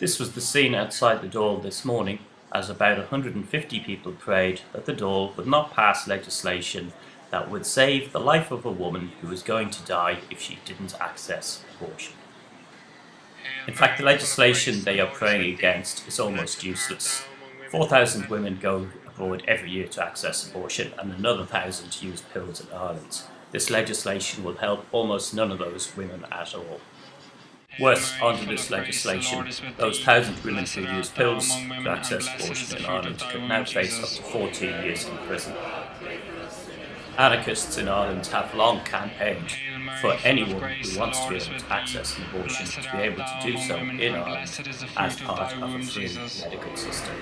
This was the scene outside the Dáil this morning as about 150 people prayed that the Dáil would not pass legislation that would save the life of a woman who was going to die if she didn't access abortion. In fact, the legislation they are praying against is almost useless. 4,000 women go abroad every year to access abortion and another 1,000 use pills in Ireland. This legislation will help almost none of those women at all. Worse, under this legislation, those thousand women who use pills to access abortion in Ireland could now face up to 14 years in prison. Anarchists in Ireland have long campaigned for anyone who wants to be able to access an abortion to be able to do so in Ireland as part of a free medical system.